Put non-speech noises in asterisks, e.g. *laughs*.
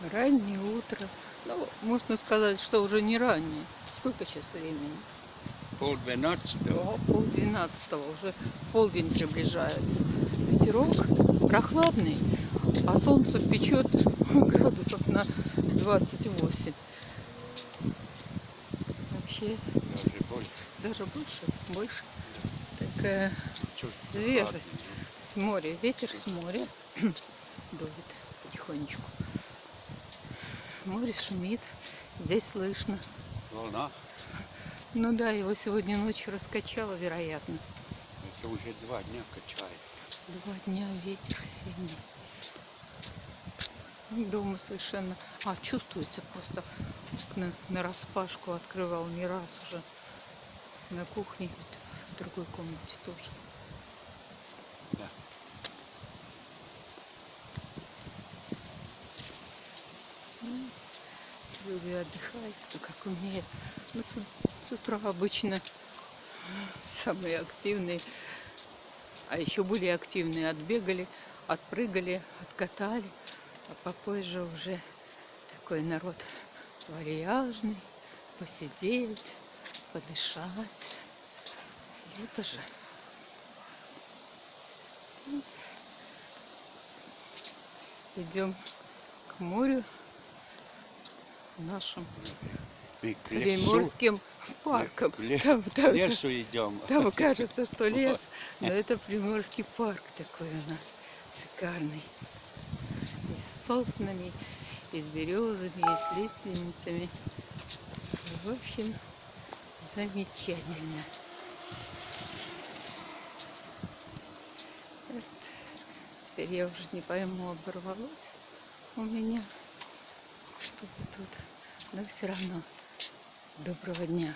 Раннее утро. Ну, можно сказать, что уже не раннее. Сколько сейчас времени? Пол двенадцатого. О, пол двенадцатого. Уже полдень приближается. Ветерок прохладный, а солнце печет градусов на 28. Вообще Даже больше. даже больше, больше. Такая Чуть свежесть с моря, ветер с моря *clears throat* дует потихонечку. Море шумит, здесь слышно. Волна. Ну да, его сегодня ночью раскачало, вероятно. Это уже два дня качает. Два дня ветер сильный. Ну, Дома совершенно... А, чувствуется просто на, на распашку открывал не раз уже. На кухне, в другой комнате тоже. Люди отдыхают, кто как умеет. Ну, с, с утра обычно самые активные, а еще более активные отбегали, отпрыгали, откатали, а попозже уже такой народ вальяжный, посидеть, подышать. Это же. Идем к морю нашим к приморским к ле- Там, к там- лесу идем. там кажется, что *laughs* лес, но это приморский парк такой у нас шикарный. И с соснами, и с березами, и с лиственницами. В общем, замечательно. Вот. Теперь я уже не пойму, оборвалось у меня что-то тут. Но все равно доброго дня.